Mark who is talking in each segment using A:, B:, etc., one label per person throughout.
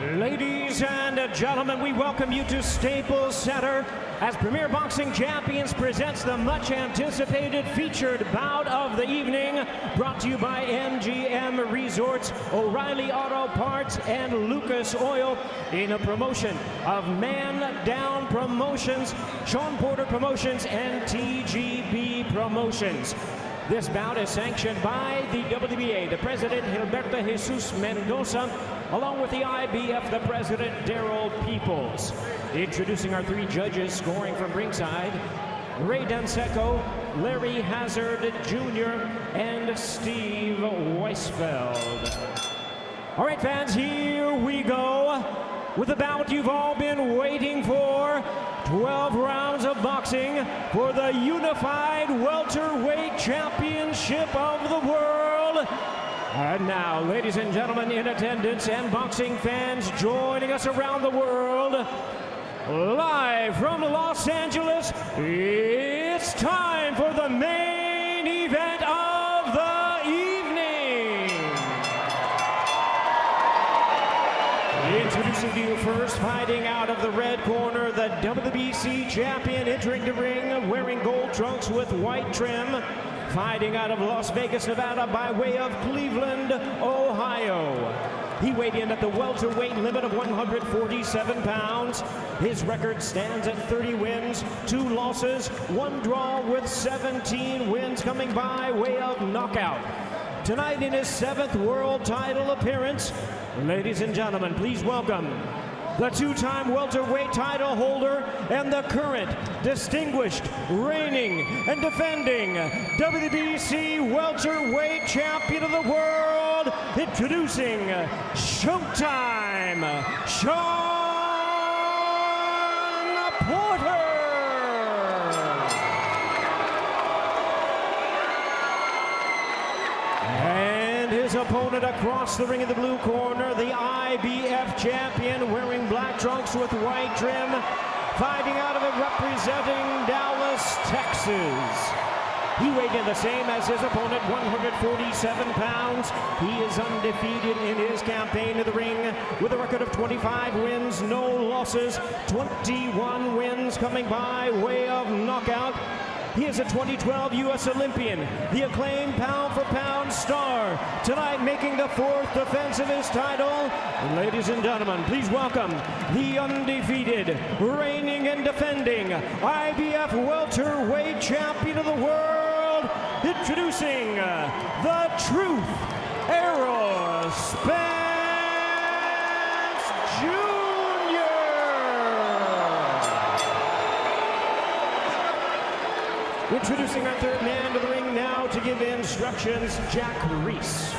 A: Ladies and gentlemen, we welcome you to Staples Center as Premier Boxing Champions presents the much anticipated featured bout of the evening brought to you by MGM Resorts, O'Reilly Auto Parts, and Lucas Oil in a promotion of Man Down Promotions, Shawn Porter Promotions, and TGB Promotions. This bout is sanctioned by the WBA, the president Gilberto Jesus Mendoza, along with the IBF, the president Daryl Peoples. Introducing our three judges scoring from ringside, Ray Danseco, Larry Hazard Jr., and Steve Weisfeld. All right, fans, here we go with the bout you've all been waiting for. 12 rounds of boxing for the unified welterweight championship of the world. And now, ladies and gentlemen in attendance and boxing fans joining us around the world, live from Los Angeles, it's time for the main event first, fighting out of the red corner, the WBC champion entering the ring wearing gold trunks with white trim. Fighting out of Las Vegas, Nevada by way of Cleveland, Ohio. He weighed in at the welterweight limit of 147 pounds. His record stands at 30 wins, two losses, one draw with 17 wins coming by way of knockout. Tonight in his seventh world title appearance, ladies and gentlemen, please welcome the two-time welterweight title holder and the current distinguished reigning and defending WBC welterweight champion of the world, introducing Showtime, Shawn Porter. And his opponent across the ring in the blue corner, the IBF champion wearing black trunks with white trim, fighting out of it representing Dallas, Texas. He weighed in the same as his opponent, 147 pounds. He is undefeated in his campaign in the ring with a record of 25 wins, no losses, 21 wins coming by way of knockout. He is a 2012 U.S. Olympian, the acclaimed pound for pound star. Tonight, making the fourth defense of his title. Ladies and gentlemen, please welcome the undefeated, reigning and defending IBF welterweight champion of the world, introducing uh, the Truth Errol Spence Jr. Introducing our third man to the ring now to give instructions, Jack Reiss.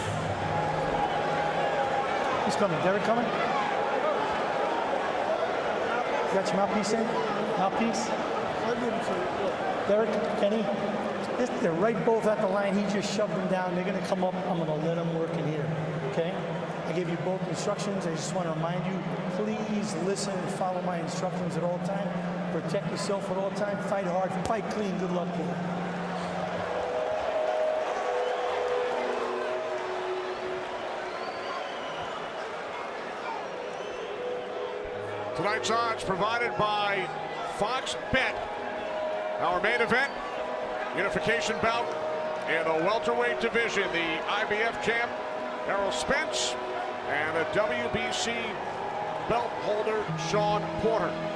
B: He's coming? Derrick coming? You got your mouthpiece in? Mouthpiece? Derrick, Kenny, they're right both at the line. He just shoved them down. They're going to come up. I'm going to let them work in here. Okay? I gave you both instructions. I just want to remind you, please listen and follow my instructions at all time. Protect yourself at all time. Fight hard. Fight clean. Good luck, kid.
C: Tonight's odds provided by Fox Bet. Our main event, unification bout in the welterweight division. The IBF champ, Errol Spence, and the WBC belt holder, Shawn Porter.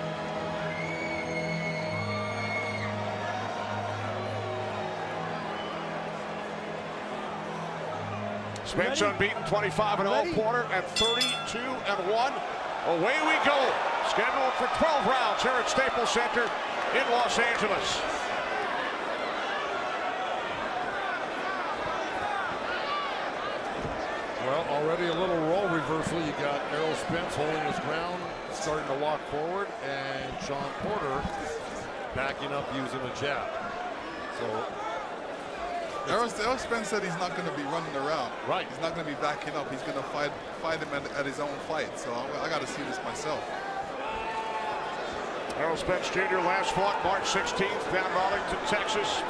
C: Spence unbeaten 25 and 0, Porter at 32 and 1. Away we go. Scheduled for 12 rounds here at Staples Center in Los Angeles.
D: Well, already a little role reversal. You got Errol Spence holding his ground, starting to walk forward, and Shawn Porter backing up using a jab. So
E: Errol, Spence said he's not going to be running around.
D: Right.
E: He's not going to be backing up. He's going to fight fight him at, at his own fight. So I, I got to see this myself.
C: Errol Spence Jr. last fought March 16th down in Arlington, Texas.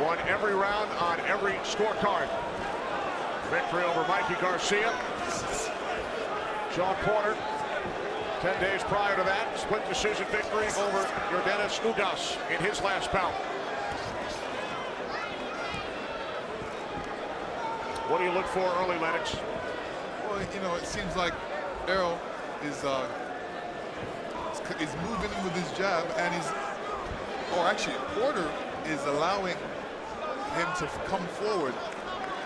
C: Won every round on every scorecard. Victory over Mikey Garcia. Shawn Porter, 10 days prior to that, split decision victory over Yordenis Ugas in his last bout. What do you look for early, Lennox?
E: Well, you know, it seems like Errol is uh, is moving with his jab, and he's, or actually, Porter is allowing him to come forward,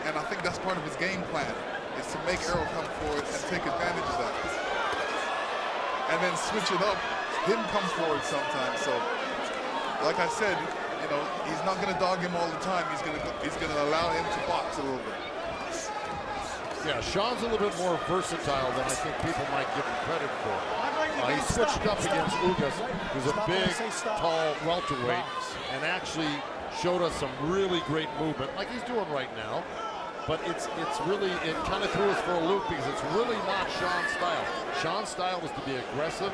E: and I think that's part of his game plan, is to make Errol come forward and take advantage of that. And then switch it up, him come forward sometimes. So, like I said, you know, he's not going to dog him all the time. He's going to he's going to allow him to box a little bit.
D: Yeah, Shawn's a little bit more versatile than I think people might give him credit for. Uh, he switched up against Ugas, who's a big, tall welterweight, and actually showed us some really great movement, like he's doing right now. But it's it's really, it kind of threw us for a loop because it's really not Shawn's style. Shawn's style was to be aggressive,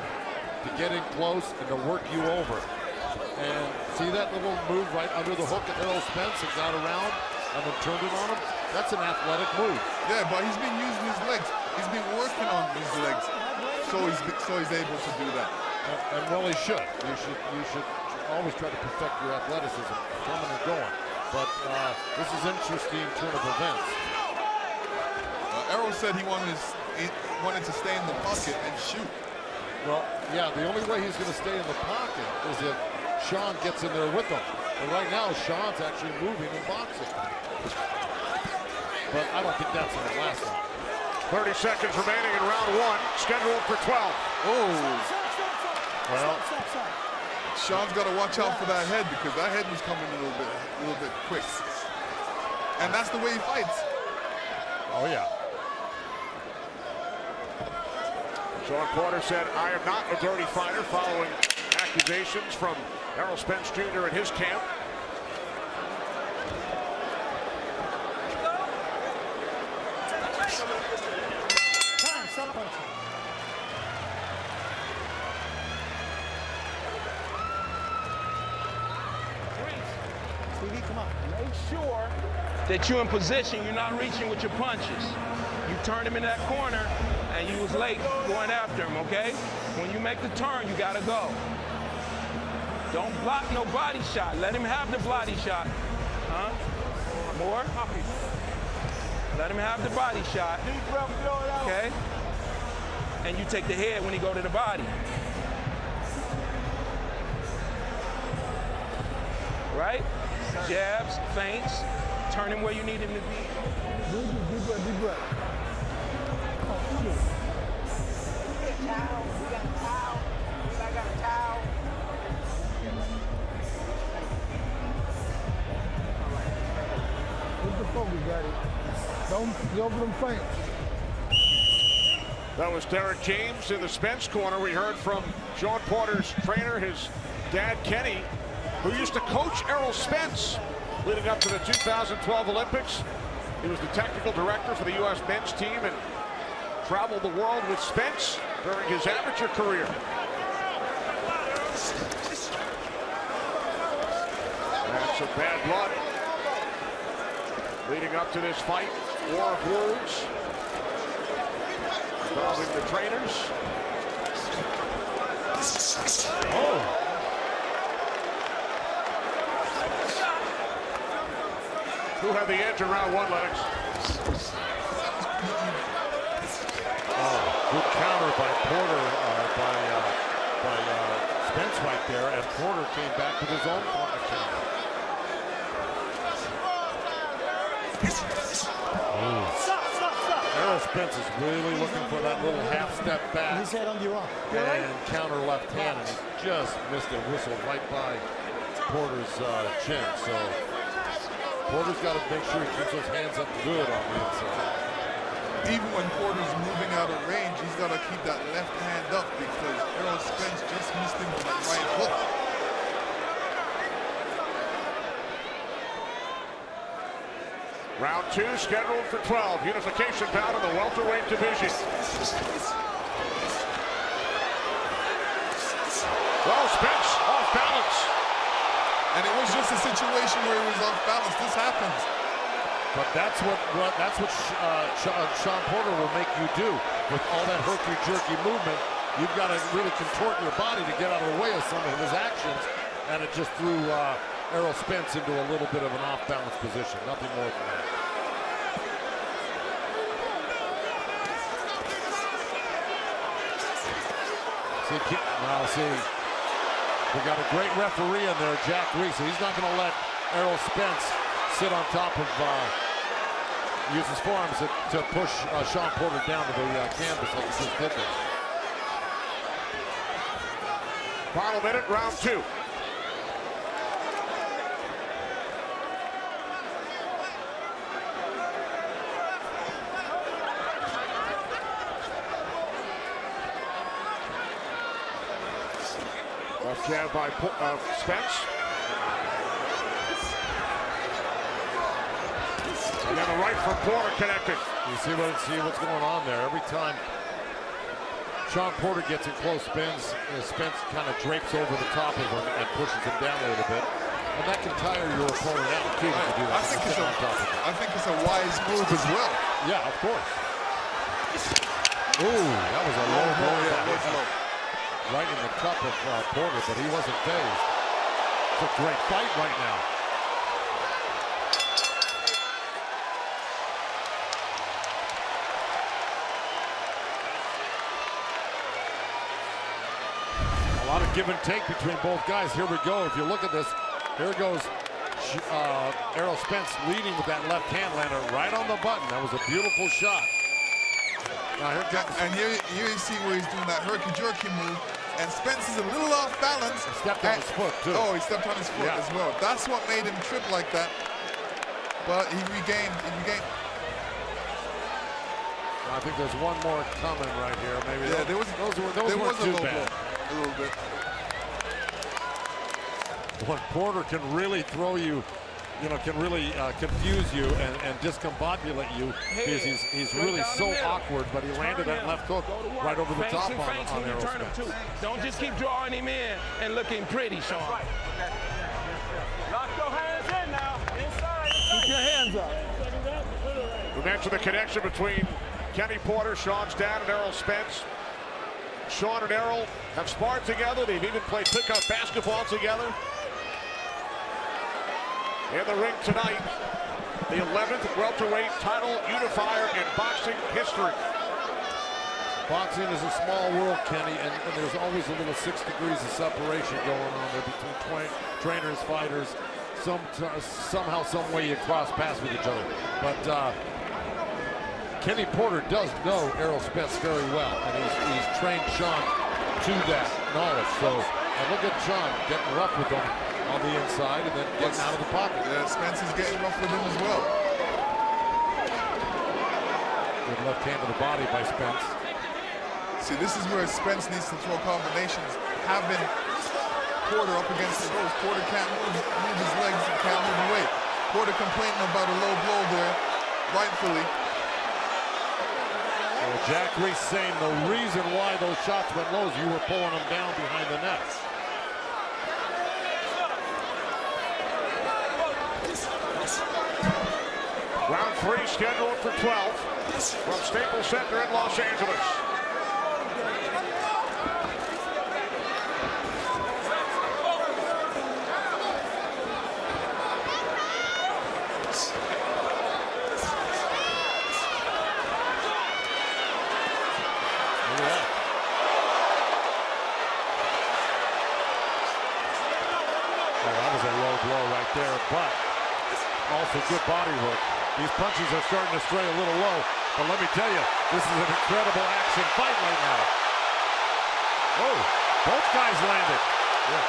D: to get in close, and to work you over. And see that little move right under the hook at Errol Spence and got around and then turned it on him? That's an athletic move.
E: Yeah, but he's been using his legs. He's been working on his legs, so he's so he's able to do that.
D: And, and well, he should. You should you should always try to perfect your athleticism, coming and going. But uh, this is interesting turn of events.
E: Uh, Errol said he wanted to, he wanted to stay in the pocket and shoot.
D: Well, yeah, the only way he's going to stay in the pocket is if Shawn gets in there with him. But right now, Shawn's actually moving and boxing but I don't think that's going to last long.
C: 30 seconds remaining in round one, scheduled for 12.
E: Oh.
D: Well,
E: Shawn's got to watch out for that head because that head was coming a little bit, a little bit quick. And that's the way he fights.
D: Oh yeah.
C: Shawn Porter said, I am not a dirty fighter following accusations from Errol Spence Jr. and his camp.
F: That you're in position, you're not reaching with your punches. You turned him in that corner, and you was late going after him, okay? When you make the turn, you gotta go. Don't block no body shot. Let him have the body shot. Huh? More? Let him have the body shot. Okay? And you take the head when he go to the body. Right? Jabs, feints, turn him where you need him to be.
B: Deep breath, deep breath. For them feints.
C: That was Derrick James in the Spence corner. We heard from Shawn Porter's trainer, his dad Kenny, who used to coach Errol Spence leading up to the 2012 Olympics. He was the technical director for the U.S. men's team and traveled the world with Spence during his amateur career. That's some bad blood leading up to this fight. War of involving the trainers. Oh. Who had the edge in round one, Lennox?
D: Oh, good counter by Porter, uh, by, uh, by uh, Spence right there, and Porter came back with his own corner counter. Errol Spence is really looking for that little half step back.
B: His head on your arm.
D: And counter left hand, and he just missed a whistle right by Porter's uh, chin. So Porter's got to make sure he keeps those hands up good on the inside.
E: Even when Porter's moving out of range, he's got to keep that left hand up because Errol Spence just missed him with that right hook.
C: Round two scheduled for 12. Unification bout in the welterweight division. Well, Spence off balance.
E: And it was just a situation where he was off balance. This happens.
D: But that's what, what that's what uh, uh, Shawn Porter will make you do. with all that herky-jerky movement, you've got to really contort your body to get out of the way of some of his actions, and it just threw uh, Errol Spence into a little bit of an off-balance position, nothing more than that. See, now see, we got a great referee in there, Jack Reiss. He's not going to let Errol Spence sit on top of, uh, use his forearms to, to push uh, Shawn Porter down to the uh, canvas like he just did there.
C: Final minute, round two. Left jab by uh, Spence. And then a right from Porter connected.
D: You see what see what's going on there. Every time Shawn Porter gets in close, spins, uh, Spence kind of drapes over the top of him and pushes him down a little bit. And that can tire your opponent out too. to do that.
E: I think, it's a, I think it's a wise move as well.
D: Yeah, of course. Ooh, that was a low blow.
E: Yeah, was low.
D: Right in the cup of uh, Porter, but he wasn't phased. It's a great fight right now. A lot of give and take between both guys. Here we go. If you look at this, here goes uh, Errol Spence leading with that left hand lander right on the button. That was a beautiful shot.
E: Now here and here, here you see where he's doing that herky-jerky move, and Spence is a little off balance.
D: He stepped on his foot, too.
E: Oh, he stepped on his foot
D: yeah.
E: as well. That's what made him trip like that. But he regained, he regained.
D: I think there's one more coming right here. Maybe
E: yeah,
D: those,
E: there was,
D: those, were, those
E: there was a
D: too
E: low
D: bad.
E: blow, a little bit.
D: When Porter can really throw you you know, can really uh, confuse you and, and discombobulate you because he's, he's really so awkward, but he landed that left hook right over the
F: Feints
D: top
F: and
D: on, on Errol
F: him
D: Spence.
F: Don't just keep drawing him in and looking pretty, Shawn.
G: Lock your hands in now. Inside.
F: Keep your hands up.
C: We mentioned the connection between Kenny Porter, Shawn's dad, and Errol Spence. Shawn and Errol have sparred together. They've even played pickup basketball together. In the ring tonight, the 11th welterweight title unifier in boxing history.
D: Boxing is a small world, Kenny, and, and there's always a little six degrees of separation going on there between trainers, fighters. Some somehow, some way you cross paths with each other. But uh, Kenny Porter does know Errol Spence very well, and he's, he's trained Shawn to that knowledge. So, and look at Shawn getting rough with him on the inside and then getting out of the pocket.
E: Yeah, Spence is getting rough with him as well.
D: Good left hand to the body by Spence.
E: See, this is where Spence needs to throw combinations. Having Porter up against the ropes. Porter can't move, move his legs and can't move away. Porter complaining about a low blow there, rightfully.
D: Well, Jack Reiss saying the reason why those shots went low is you were pulling them down behind the nets.
C: Round three scheduled for 12 from Staples Center in Los Angeles.
D: Well, that was a low blow right there, but also good body work. These punches are starting to stray a little low, but let me tell you, this is an incredible action fight right now. Oh, both guys landed.
E: Yeah.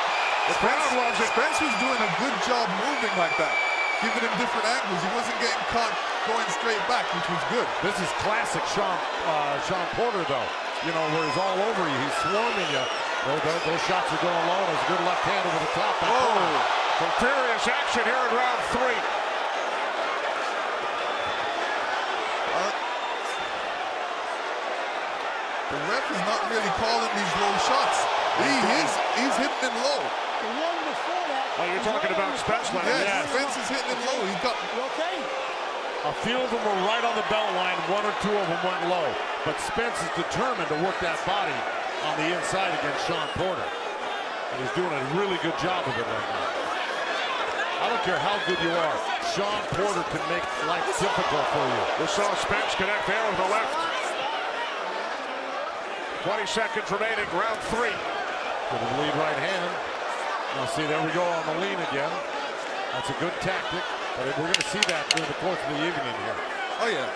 E: The crowd loves it. Spence was doing a good job moving like that, giving him different angles. He wasn't getting caught going straight back, which was good.
D: This is classic Shawn, uh, Shawn Porter, though. You know, where he's all over you. He's swarming you. Those, those shots are going low. There's a good left hand over the top.
C: Oh, some furious action here in round three.
E: Uh, the ref is not really calling these low shots. He is, he's hitting them low.
B: The one before that.
C: Oh, you're talking about Spence Leonard.
E: Yes,
D: Yes.
E: Spence is hitting them low. He's got
B: You okay?
D: A few of them were right on the belt line. One or two of them went low. but Spence is determined to work that body on the inside against Shawn Porter. And he's doing a really good job of it right now. I don't care how good you are. Shawn Porter can make life difficult for you.
C: We saw Spence connect there with the left. 20 seconds remaining, round three.
D: Good lead right hand. Now see, there we go on the lean again. That's a good tactic, but we're going to see that during the course of the evening here.
E: Oh, yeah.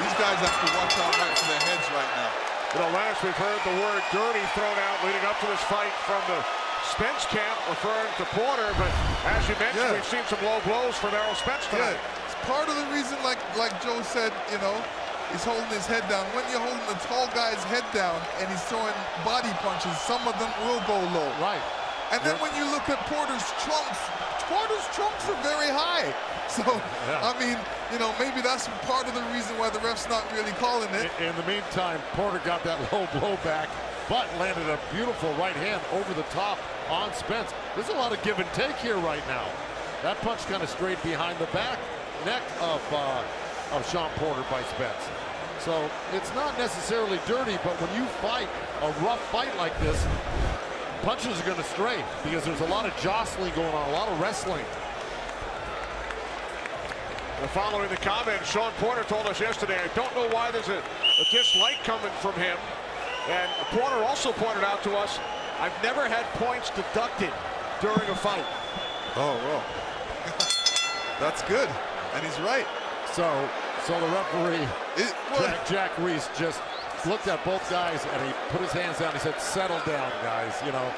E: These guys have to watch out right for their heads right now.
C: You know, last we've heard the word dirty thrown out leading up to this fight from the Spence camp referring to Porter, but as you mentioned,
E: Yeah.
C: we've seen some low blows from Errol Spence tonight.
E: Yeah, it's part of the reason, like like Joe said, you know, he's holding his head down. When you're holding a tall guy's head down and he's throwing body punches, some of them will go low.
D: Right.
E: And then when you look at Porter's trunks, Porter's trunks are very high. So,
D: Yeah.
E: I mean, you know, maybe that's part of the reason why the ref's not really calling it.
D: In, in the meantime, Porter got that low blow back, but landed a beautiful right hand over the top on Spence. There's a lot of give and take here right now. That punch kind of straight behind the back neck of uh, of Shawn Porter by Spence. So it's not necessarily dirty, but when you fight a rough fight like this, punches are going to stray because there's a lot of jostling going on, a lot of wrestling.
C: And following the comment, Shawn Porter told us yesterday, I don't know why there's a, a dislike coming from him. And Porter also pointed out to us, I've never had points deducted during a fight.
E: Oh, well. that's good. And he's right.
D: So, so the referee
E: It,
D: Jack, Jack Reiss just looked at both guys and he put his hands down. He said, settle down, guys, you know.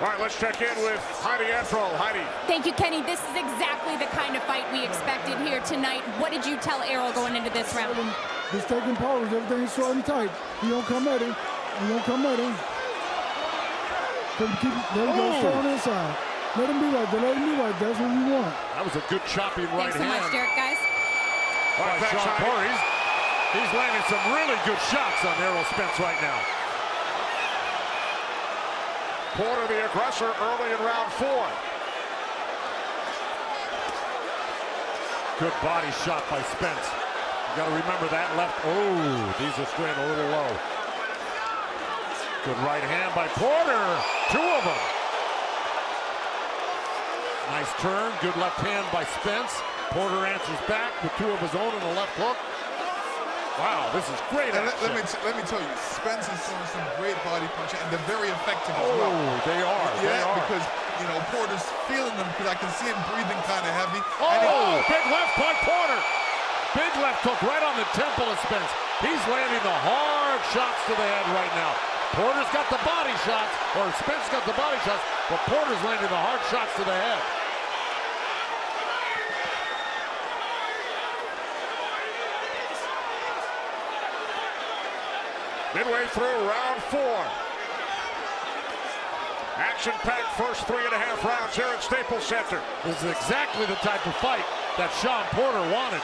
C: All right, let's check in with Heidi Androl. Heidi,
H: Thank you, Kenny. This is exactly the kind of fight we expected here tonight. What did you tell Errol going into this round?
I: He's taking pose. Everything's short and tight. He don't come at him. He don't come at him. Keep, keep, there he goes,
D: Oh.
I: on his side. Let him be right there. Let him be right there. That's what we want.
D: That was a good chopping right
H: Thanks so
D: hand
H: much, Derrick, guys.
C: All right,
D: by
C: thanks,
D: Shawn
C: Heidi.
D: Porter. He's, he's landing some really good shots on Errol Spence right now.
C: Porter, the aggressor, early in round four.
D: Good body shot by Spence. You got to remember that left. Oh, these are straying a little low. Good right hand by Porter. Two of them. Nice turn. Good left hand by Spence. Porter answers back with two of his own and a left hook. Wow, this is great
E: let,
D: action.
E: let me let me tell you, Spence is throwing some great body punches, and they're very effective as oh, well.
D: Oh, they are.
E: Yeah,
D: they are.
E: because you know Porter's feeling them because I can see him breathing kind of heavy. Oh, and he-
D: Oh, big left by Porter. Big left hook right on the temple of Spence. He's landing the hard shots to the head right now. Porter's got the body shots, or Spence got the body shots, but Porter's landing the hard shots to the head.
C: Midway through round four. Action-packed first three and a half rounds here at Staples Center.
D: This is exactly the type of fight that Shawn Porter wanted.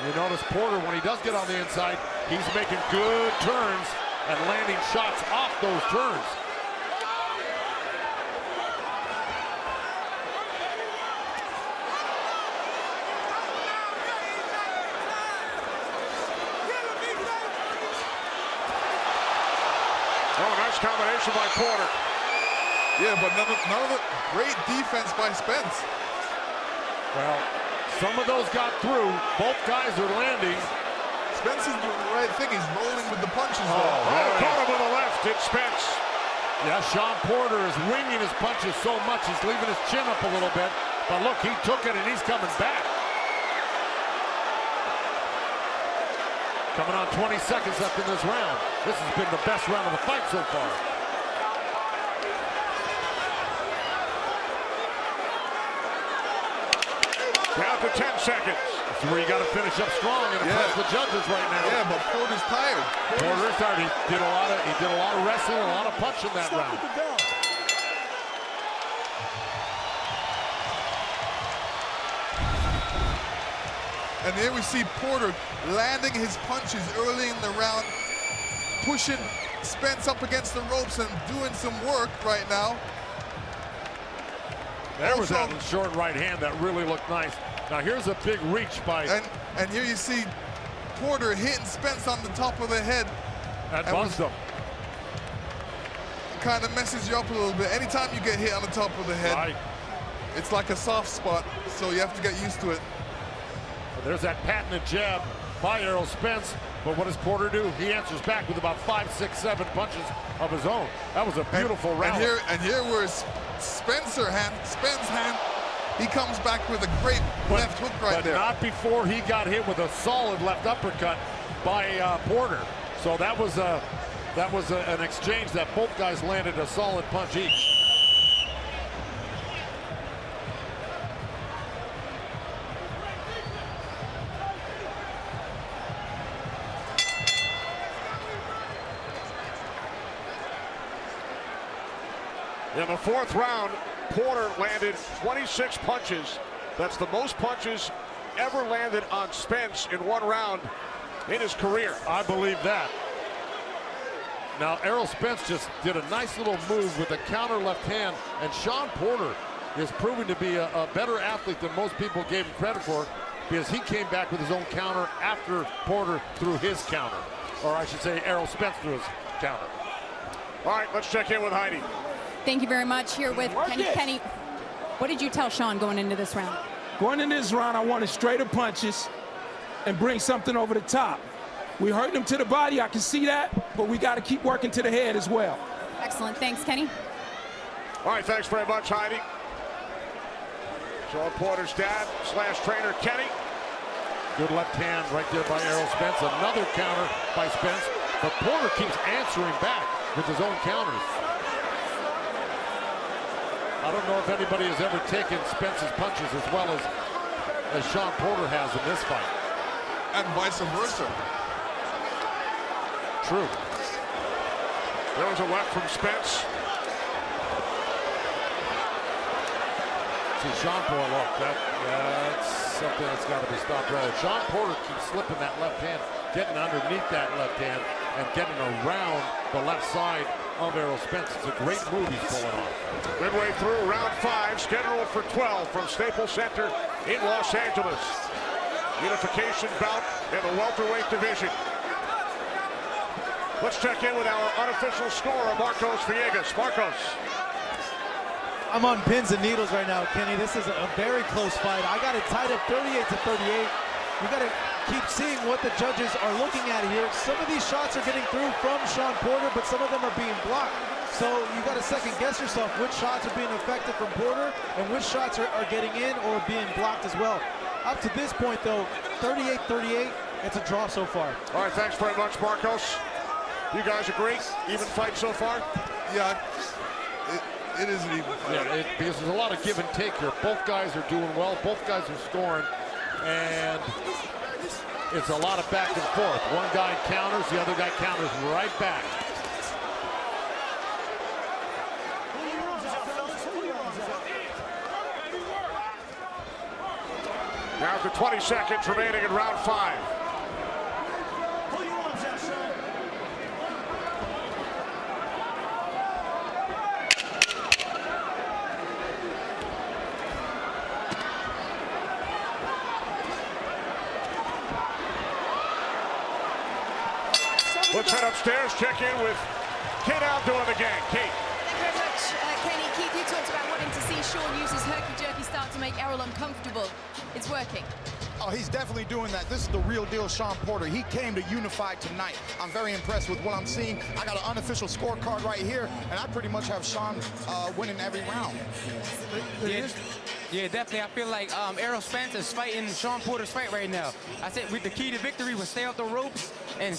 D: And you notice Porter, when he does get on the inside, he's making good turns and landing shots off those turns.
C: Oh, nice combination by Porter.
E: yeah, but none of, none of the great defense by Spence.
D: Well, some of those got through. Both guys are landing.
E: Spence is doing the right thing. He's rolling with the punches.
D: Oh,
E: though.
C: Oh, caught him with a left. It's Spence.
D: Yeah, Shawn Porter is winging his punches so much he's leaving his chin up a little bit. But look, he took it and he's coming back. Coming on 20 seconds left in this round. This has been the best round of the fight so far.
C: To 10 seconds.
D: This is where you got to finish up strong and impress
E: Yeah.
D: the judges right now.
E: Yeah, but Porter's tired.
D: Porter is tired. He did a lot of he did a lot of wrestling, a lot of punching that round.
E: And there we see Porter landing his punches early in the round, pushing Spence up against the ropes and doing some work right now.
D: There was that short right hand that really looked nice. Now here's a big reach by
E: And and here you see Porter hitting Spence on the top of the head.
D: that
E: and
D: buzzed him.
E: Kind of messes you up a little bit. Anytime you get hit on the top of the head,
D: Right.
E: it's like a soft spot, so you have to get used to it.
D: There's that patented jab by Errol Spence. But what does Porter do? He answers back with about five, six, seven punches of his own. That was a
E: And-
D: beautiful
E: and,
D: round.
E: here and here where S- Spencer hand, Spence hand, he comes back with a great left hook right
D: but
E: there.
D: not before he got hit with a solid left uppercut by uh, Porter. So that was a that was a, an exchange that both guys landed a solid punch each.
C: In the fourth round, Porter landed 26 punches. That's the most punches ever landed on Spence in one round in his career.
D: I believe that. Now Errol Spence just did a nice little move with a counter left hand, and Shawn Porter is proving to be a, a better athlete than most people gave him credit for because he came back with his own counter after Porter threw his counter. Or I should say Errol Spence threw his counter.
C: All right, let's check in with Heidi.
H: Thank you very much. Here with Kenny. Kenny, what did you tell Shawn going into this round?
F: Going into this round, I wanted straighter punches and bring something over the top. We hurt him to the body, I can see that, but we got to keep working to the head as well.
H: Excellent. Thanks, Kenny.
C: All right, thanks very much, Heidi. Shawn Porter's dad slash trainer Kenny.
D: Good left hand right there by Errol Spence. Another counter by Spence, but Porter keeps answering back with his own counters. I don't know if anybody has ever taken Spence's punches as well as, as Shawn Porter has in this fight.
E: and vice versa.
D: True.
C: There was a left from Spence.
D: See, Shawn Porter, look, that, that's something that's got to be stopped right. Shawn Porter keeps slipping that left hand, getting underneath that left hand, and getting around the left side of Errol Spence. It's a great move he's pulling off.
C: Midway through round five, scheduled for 12 from Staples Center in Los Angeles. Unification bout in the welterweight division. Let's check in with our unofficial scorer, Marcos Villegas. Marcos.
J: I'm on pins and needles right now, Kenny. This is a very close fight. I got it tied up 38 to 38. We got to keep seeing what the judges are looking at here. Some of these shots are getting through from Shawn Porter, but some of them are being blocked. So you got to second guess yourself which shots are being effective from Porter and which shots are, are getting in or being blocked as well. Up to this point, though, 38-38, it's a draw so far.
C: All right, thanks very much, Marcos. You guys agree? Even fight so far?
E: Yeah, it, it is an even fight.
D: Yeah, it, because there's a lot of give and take here. Both guys are doing well. Both guys are scoring. And it's a lot of back and forth. One guy counters, the other guy counters right back.
C: Now to 20 seconds remaining in round five. Let's head upstairs, check in with Kate Abdo and the gang. Kate.
K: Thank you very much, uh, Kenny. Keith, you talked about wanting to see Shawn use his herky-jerky start to make Errol uncomfortable. It's working.
L: Oh, he's definitely doing that. This is the real deal Shawn Porter. He came to unify tonight. I'm very impressed with what I'm seeing. I got an unofficial scorecard right here, and I pretty much have Shawn uh, winning every round.
M: Yeah, yeah, definitely. I feel like um, Errol Spence is fighting Shawn Porter's fight right now. I said with the key to victory was stay off the ropes, and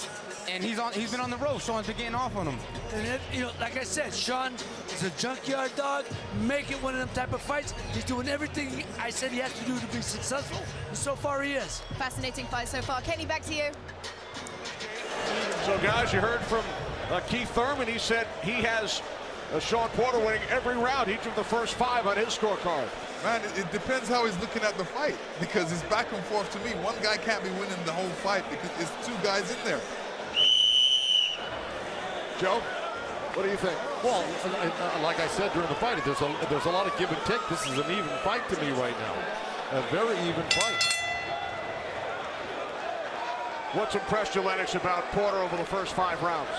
M: and he's on. He's been on the ropes. Shawn's been getting off on him.
N: And it, you know, like I said, Shawn is a junkyard dog. Make it one of them type of fights. He's doing everything I said he has to do to be successful, and so far he is.
K: Fascinating fight so far. Kenny, back to you.
C: So, guys, you heard from uh, Keith Thurman. He said he has uh, Shawn Porter winning every round, each of the first five on his scorecard.
E: Man, it, it depends how he's looking at the fight because it's back and forth to me. One guy can't be winning the whole fight because there's two guys in there.
C: Joe, what do you think?
D: Well, uh, like I said during the fight, there's a there's a lot of give and take. This is an even fight to me right now, a very even fight.
C: What's impressed you, Lennox, about Porter over the first five rounds?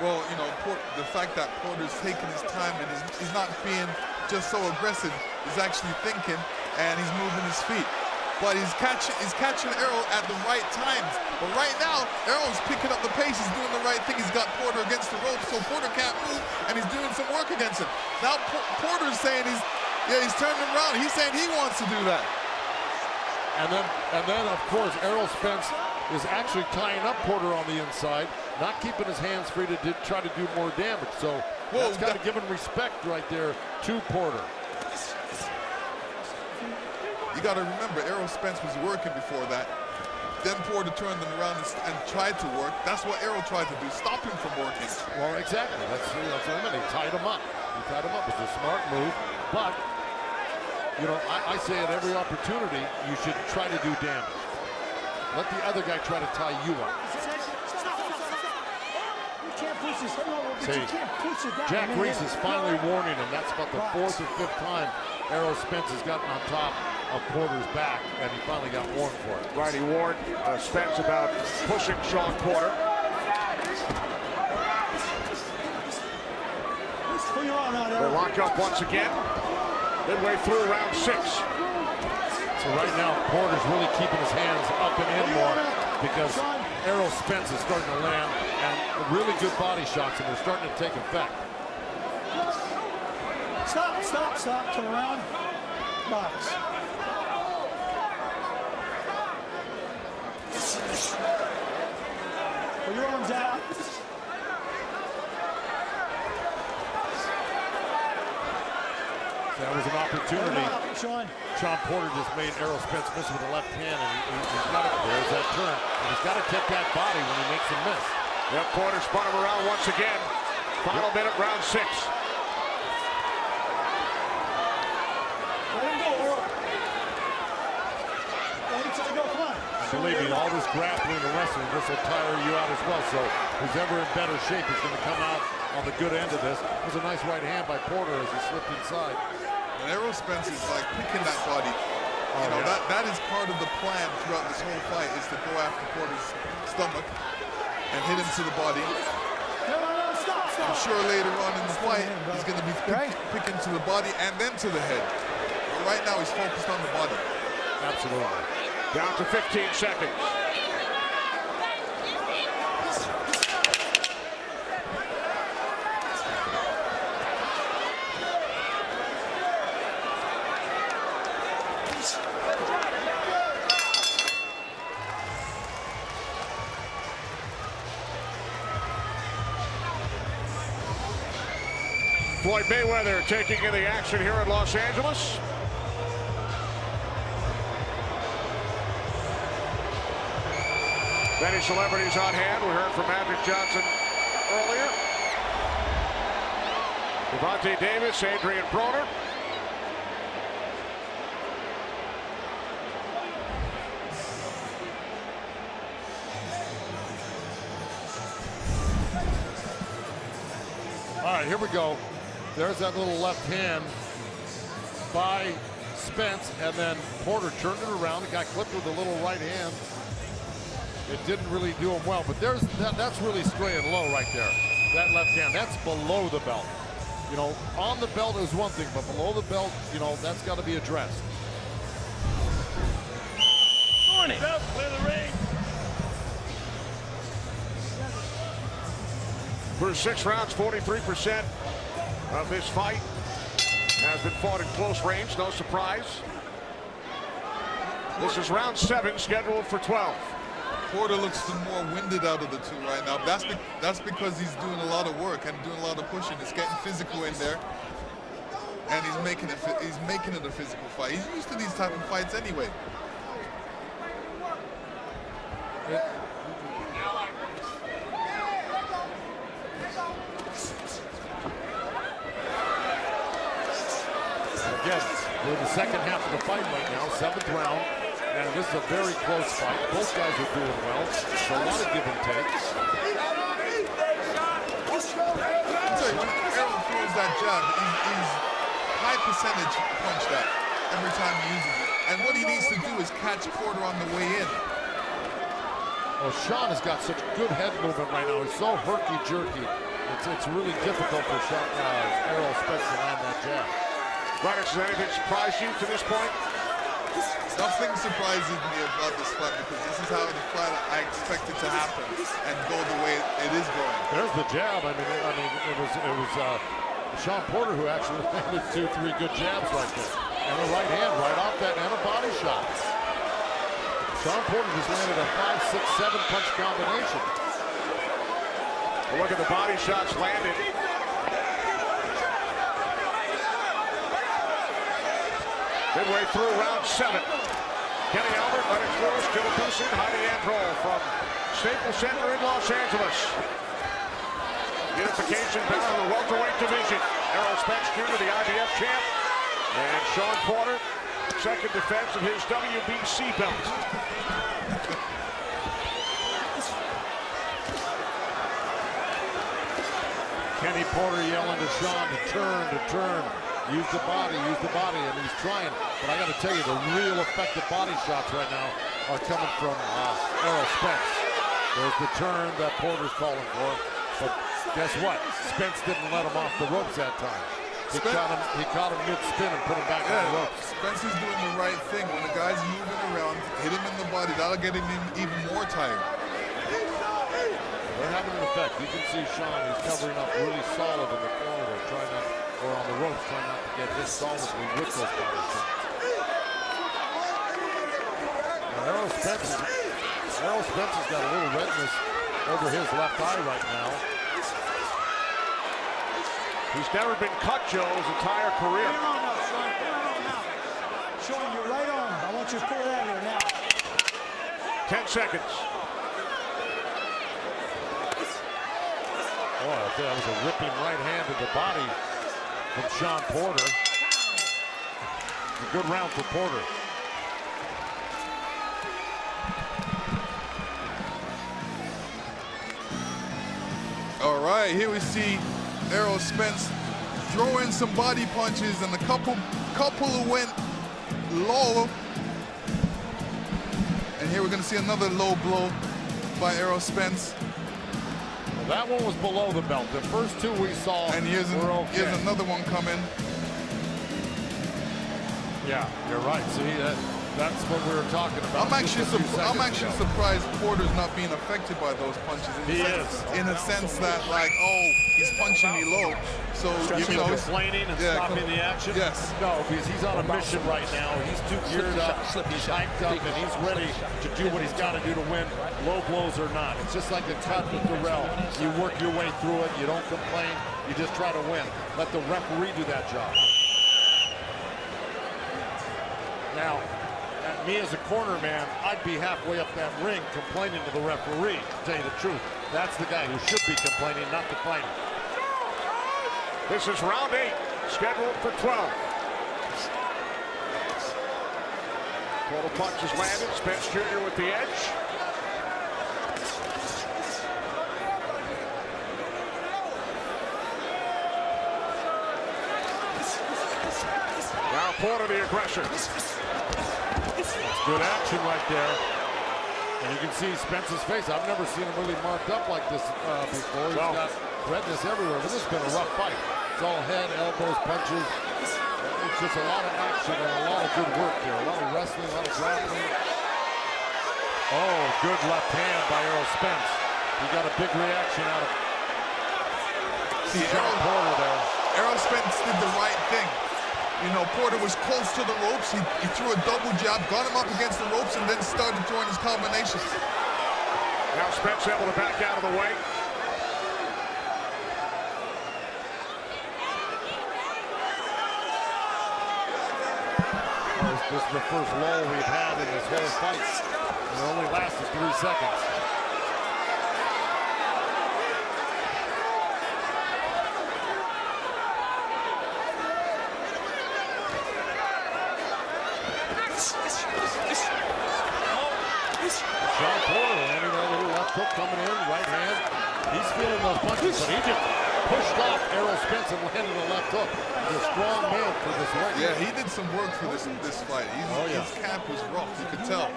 E: Well, you know, Port, the fact that Porter's taking his time and he's, he's not being just so aggressive, he's actually thinking and he's moving his feet. But he's catching he's catching Errol at the right times. But right now, Errol's picking up the pace. He's doing the right thing. He's got Porter against the ropes, so Porter can't move, and he's doing some work against him. Now Porter's saying he's yeah he's turning him around. He's saying he wants to do that.
D: And then and then of course Errol Spence is actually tying up Porter on the inside, not keeping his hands free to try to do more damage. So Whoa, got to give him respect right there to Porter.
E: You got to remember, Errol Spence was working before that. Then Porter turned them around and, and, tried to work. That's what Errol tried to do, stop him from working.
D: Well, exactly. That's, that's what I mean. He tied him up. He tied him up. It was a smart move. But, you know, I, I say at every opportunity, you should try to do damage. Let the other guy try to tie you up. See, Jack Reiss is finally warning him. That's about the fourth or fifth time Errol Spence has gotten on top of Porter's back, and he finally got warned for it.
C: Right, he warned uh, Spence about pushing Shawn Porter. They lock up once again. Midway through round six.
D: So right now, Porter's really keeping his hands up and in more because Errol Spence is starting to land and really good body shots, and they're starting to take effect.
B: Stop, stop, stop, turn around, box. Put your arms out.
D: That was an opportunity. Sean. Shawn Porter just made Errol Spence miss with the left hand, and he, has got it. There's that turn. And he's got to take that body when he makes a miss.
C: Yep, Porter spun him around once again. Final yep. minute, round six.
B: Let him go, Earl. Let him go, come on.
D: Believe me, all this grappling and wrestling, this will tire you out as well. So who's ever in better shape is going to come out on the good end of this. It was a nice right hand by Porter as he slipped inside.
E: And Errol Spence is like picking that body. Oh, you know, yeah. that, that is part of the plan throughout this whole fight is to go after Porter's stomach and hit him to the body.
B: No, no, no, stop, stop.
E: I'm sure later on in the fight, he's going to be pick, picking to the body and then to the head. But right now, he's focused on the body.
D: Absolutely.
C: Down to 15 seconds. Floyd Mayweather taking in the action here in Los Angeles. Many celebrities on hand. We heard from Magic Johnson earlier. Gervonta Davis, Adrian Broner.
D: All right, here we go. There's that little left hand by Spence, and then Porter turned it around. The got clipped with a little right hand. It didn't really do him well, but there's that, that's really straying low right there. That left hand, that's below the belt. You know, on the belt is one thing, but below the belt, you know, that's got to be addressed.
F: Morning. Clear the ring.
C: Through six rounds, 43% of this fight has been fought in close range, no surprise. This is round seven, scheduled for 12.
E: Porter looks the more winded out of the two right now. That's be that's because he's doing a lot of work and doing a lot of pushing. It's getting physical in there, and he's making it he's making it a physical fight. He's used to these type of fights anyway.
D: Again, we're in the second half of the fight right now, seventh round. And this is a very close fight. Both guys are doing well. There's a lot of give and take.
E: when throws that jab, he's, he's high percentage punch that every time he uses it. And what he needs to do is catch Porter on the way in.
D: Well, Shawn has got such good head movement right now. He's so herky-jerky. It's, it's really difficult for Shawn, uh, Errol Spence to land that jab.
C: Roberts, has anything surprised you to this point?
E: Nothing surprises me about this fight because this is how the fight I expect it to happen and go the way it is going.
D: There's the jab. I mean, I mean, it was it was uh, Shawn Porter who actually landed two, three good jabs right there, and a right hand right off that, and a body shot. Shawn Porter just landed a five, six, seven punch combination.
C: Look at the body shots landed. Midway through round seven. Kenny Albert, Lennox Lewis, Joe Goossen, Heidi Androl from Staples Center in Los Angeles. Unification bout in the welterweight division. Errol Spence Jr., the IBF champ, and Shawn Porter, second defense of his WBC belt.
D: Kenny Porter yelling to Shawn to turn, to turn. Use the body, use the body, and he's trying. But I got to tell you, the real effective body shots right now are coming from uh, Errol Spence. There's the turn that Porter's calling for. But guess what? Spence didn't let him off the ropes that time. He
E: Spence-
D: caught him. He caught him mid-spin and put him back on the ropes.
E: Spence is doing the right thing. When the guy's moving around, hit him in the body, that'll get him even more tired.
D: They're having an effect. You can see Shawn. He's covering up really solid in the corner trying not, or on the ropes, trying not to get hit solidly with those body shots. Errol Spence, Errol Spence has got a little redness over his left eye right now.
C: He's never been cut, Joe, his entire career.
B: Shawn, your right arm. I want you to pull it out here now.
C: 10 seconds.
D: Oh, I tell you, that was a ripping right hand to the body from Shawn Porter. A good round for Porter.
E: All right, here we see Errol Spence throw in some body punches and a couple couple went low. And here we're gonna see another low blow by Errol Spence.
D: That one was below the belt. The first two we saw
E: And here's, an-
D: okay.
E: here's another one coming.
D: Yeah, you're right. See, that, that's what we were talking about.
E: I'm actually
D: a
E: I'm actually
D: ago.
E: surprised Porter's not being affected by those punches. In
D: He
E: the sense,
D: is.
E: In a sense that like, oh, he's punching me low. So
D: You
E: know. he's-
D: complaining and
E: Yeah,
D: stopping the action?
E: Yes.
D: No, because he's on a mission right now. He's too geared up, he's hyped up, and he's ready to do what he's got to do to win, low blows or not. It's just like the cut with Durrell. You work your way through it. You don't complain. You just try to win. Let the referee do that job. Now, me as a corner man, I'd be halfway up that ring complaining to the referee, to tell you the truth. That's the guy who should be complaining, not the fighter.
C: This is round eight, scheduled for 12. Total punches landed. Spence Jr. with the edge. Now Porter the aggressor.
D: Good action right there. And you can see Spence's face. I've never seen him really marked up like this uh, before. He's
C: Well-
D: got redness everywhere, but this has been a rough fight. It's all head, elbows, punches. It's just a lot of action and a lot of good work here. A lot of wrestling, a lot of grappling. Oh, good left hand by Errol Spence. He got a big reaction out of
E: See, Errol-
D: Porter there.
E: Errol Spence did the right thing. You know, Porter was close to the ropes. He, he threw a double jab, got him up against the ropes, and then started throwing his combinations.
C: Now Spence able to back out of the way.
D: This, this is the first lull we've had in this whole fight. And it only lasted three seconds. Sean Porter landing that little left hook coming in, right hand. He's feeling those punches, but he just pushed off Errol Spence and landed a left hook. He's a strong man for this weight.
E: Yeah, he did some work for this this fight. He's,
D: Oh, yeah.
E: His camp was rough, you could tell.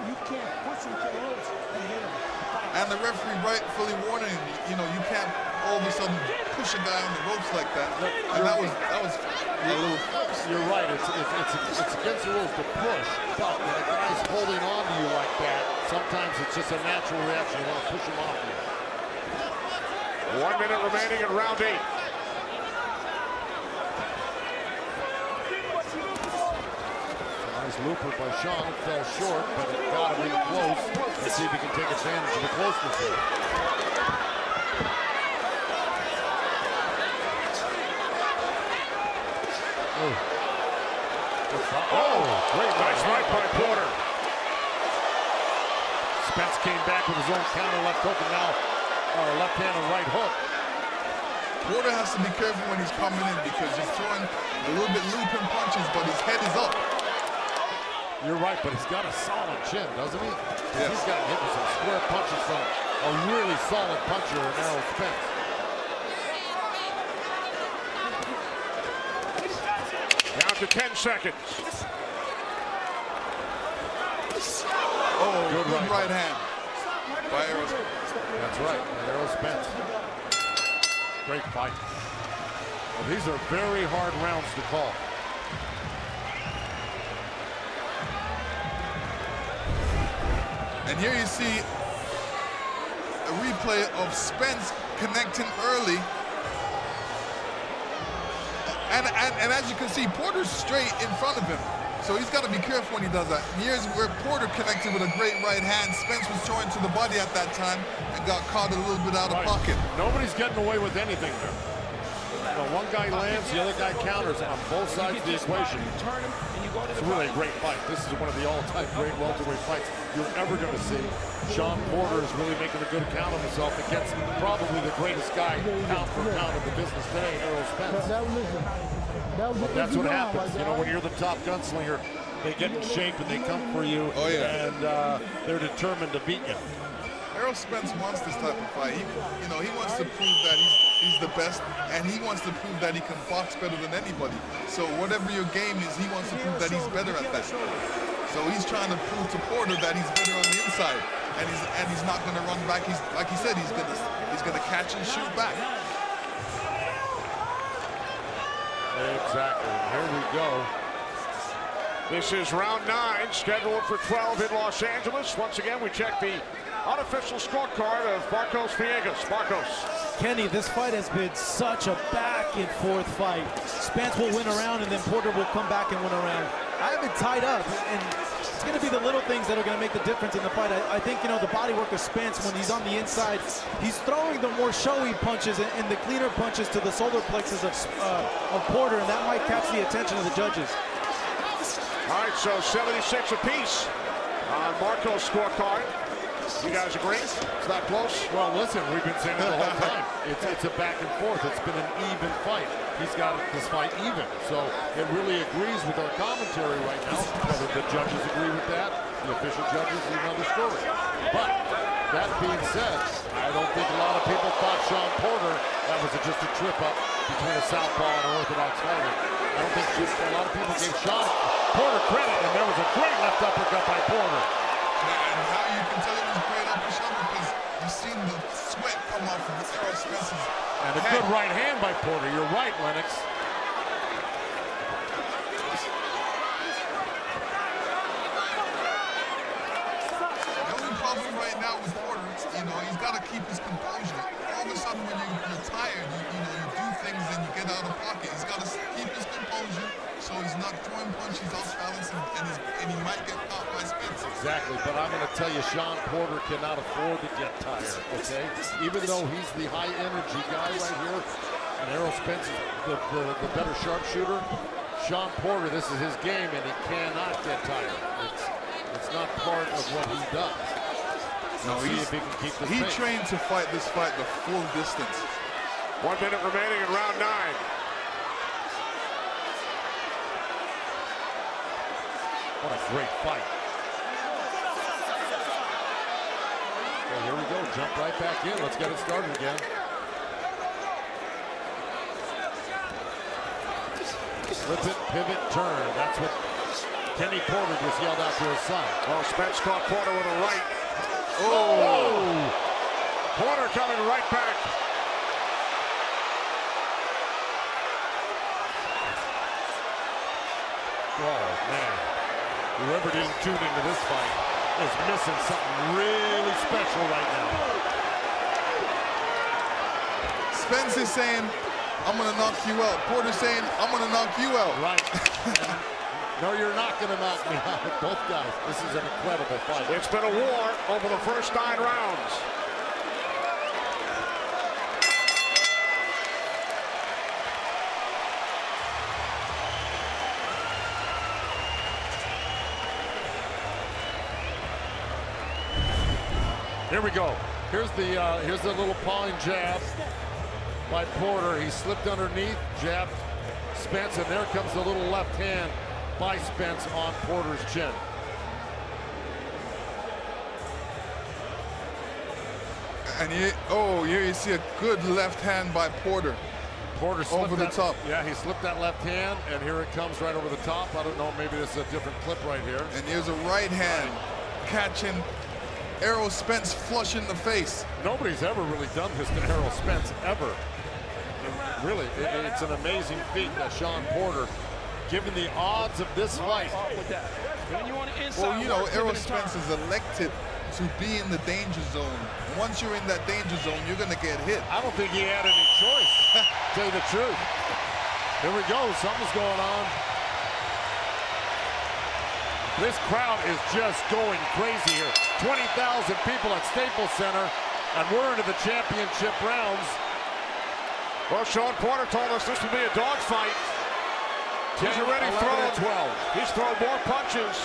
E: And the referee rightfully warning him, you know, you can't all of a sudden push a guy on the ropes like that. And that was that was a little force.
D: You're right. It's, it's, it's, it's against the rules to push, but when a guy's holding on to you like that, sometimes it's just a natural reaction. You want to push him off you.
C: One minute remaining in round eight.
D: Nice looper by Shawn. It fell short, but it got him in close. Let's see if he can take advantage of the closeness here. Oh,
C: great nice right by Porter.
D: Spence came back with his own counter left hook and now uh, left hand and right hook.
E: Porter has to be careful when he's coming in because he's throwing a little bit looping punches, but his head is up.
D: You're right, but he's got a solid chin, doesn't he? 'Cause He's got hit with some square punches from a really solid puncher in Errol Spence.
C: Down to 10 seconds.
E: Oh,
D: Good
E: good,
D: right
E: right, hand by Errol Spence.
D: That's right, Errol Spence. Great fight. Well, these are very hard rounds to call.
E: And here you see a replay of Spence connecting early. And, and, and as you can see, Porter's straight in front of him. So he's got to be careful when he does that. And here's where Porter connected with a great right hand. Spence was throwing to the body at that time and got caught a little bit out of
D: Right.
E: pocket.
D: Nobody's getting away with anything there. You one guy lands, the other guy counters on both sides of the equation.
F: Turn him, and you go to
D: It's really a great fight. This is one of the all-time great welterweight fights you're ever going to see. Shawn Porter is really making a good account of himself against probably the greatest guy pound for pound in the business today, Errol Spence.
I: That was, listen, that was a
D: That's what happens. You know, when you're the top gunslinger, they get in shape and they come for you.
E: Oh, yeah.
D: And uh, they're determined to beat you.
E: Errol Spence wants this type of fight. He, you know, he wants to prove that he's he's the best, and he wants to prove that he can box better than anybody. So whatever your game is, he wants to prove that he's better at that. So he's trying to prove to Porter that he's better on the inside, and he's and he's not going to run back. He's like he said, he's gonna he's gonna catch and shoot back.
D: Exactly. Here we go.
C: This is round nine, scheduled for 12 in Los Angeles. Once again, we check the unofficial scorecard of Marcos Villegas. Marcos.
J: Kenny, this fight has been such a back and forth fight. Spence will win around and then Porter will come back and win around. I have it tied up and it's going to be the little things that are going to make the difference in the fight. I, I think, you know, the body work of Spence when he's on the inside, he's throwing the more showy punches and, and the cleaner punches to the solar plexus of, uh, of Porter and that might catch the attention of the judges.
C: All right, so 76 apiece on Marco's scorecard. You guys agree? It's not close?
D: Well, listen, we've been saying it the whole time. It's, it's a back and forth. It's been an even fight. He's got this fight even. So it really agrees with our commentary right now. Whether the judges agree with that, the official judges is another story. But that being said, I don't think a lot of people thought Shawn Porter, that was just a trip up between a southpaw and an orthodox fighter. I don't think just a lot of people gave Shawn Porter credit, and there was a great left uppercut by Porter.
E: And how you can tell it was great uppercut because you've seen the sweat come off of Spence's
D: And a
E: head.
D: good right hand by Porter. You're right, Lennox.
E: The only problem right now with Porter, you know, he's got to keep his composure. All of a sudden, when you, you're tired, you, you know, you do things and you get out of pocket. He's got to keep his composure so he's not throwing punches off balance and, and, his, and he might get caught by Spence.
D: Exactly, but I'm going to tell you, Shawn Porter cannot afford to get tired, okay? Even though he's the high-energy guy right here, and Errol Spence is the, the, the better sharpshooter, Shawn Porter, this is his game, and he cannot get tired. It's, it's not part of what he does.
E: No,
D: See
E: he's-
D: if he can keep this
E: He
D: pace.
E: trained to fight this fight the full distance.
C: One minute remaining in round nine.
D: What a great fight. Okay, here we you go. Jump right back in. Let's get it started again. Flip it, pivot, turn. That's what Kenny Porter just yelled out to his son.
C: Well, Spence caught Porter with a right. Oh! Porter coming right back.
D: Oh, man. Whoever didn't tune into this fight is missing something really special right now.
E: Spence is saying, I'm going to knock you out. Porter's saying, I'm going to knock you out.
D: Right. no, you're not going to knock me out. Both guys. This is an incredible fight.
C: It's been a war over the first nine rounds.
D: Here we go. Here's the uh, here's the little pawing jab by Porter. He slipped underneath, jabbed Spence, and there comes the little left hand by Spence on Porter's chin.
E: And you, oh, here you see a good left hand by Porter.
D: Porter
E: over the top.
D: Yeah, he slipped that left hand, and here it comes right over the top. I don't know, maybe this is a different clip right here.
E: And here's a right hand catching Errol Spence flush in the face.
D: Nobody's ever really done this to Errol Spence, ever. And really, it, it's an amazing feat that Shawn Porter, given the odds of this fight.
E: Well, you know, Errol Spence is elected to be in the danger zone. Once you're in that danger zone, you're going to get hit.
D: I don't think he had any choice, tell you the truth. Here we go, something's going on. This crowd is just going crazy here. 20,000 people at Staples Center, and we're into the championship rounds.
C: Well, Shawn Porter told us this would be a dogfight. He's already
D: 11,
C: thrown
D: 12.
C: He's thrown more punches